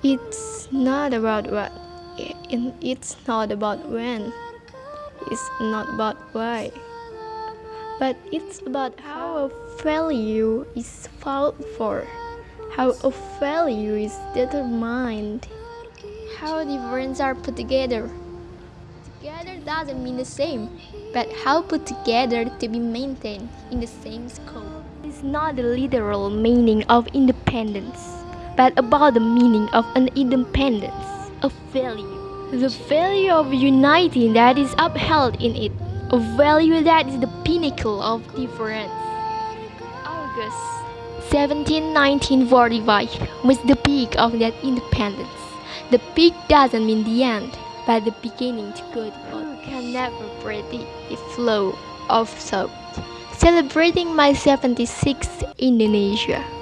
It's not about what, it's not about when, it's not about why, but it's about how a value is fought for, how a value is determined, how different are put together. Together doesn't mean the same, but how put together to be maintained in the same scope. It's not the literal meaning of independence but about the meaning of an independence, a value. The value of unity that is upheld in it, a value that is the pinnacle of difference. August 17, 1945 was the peak of that independence. The peak doesn't mean the end, but the beginning to good. You can never predict the flow of thought. Celebrating my 76th Indonesia.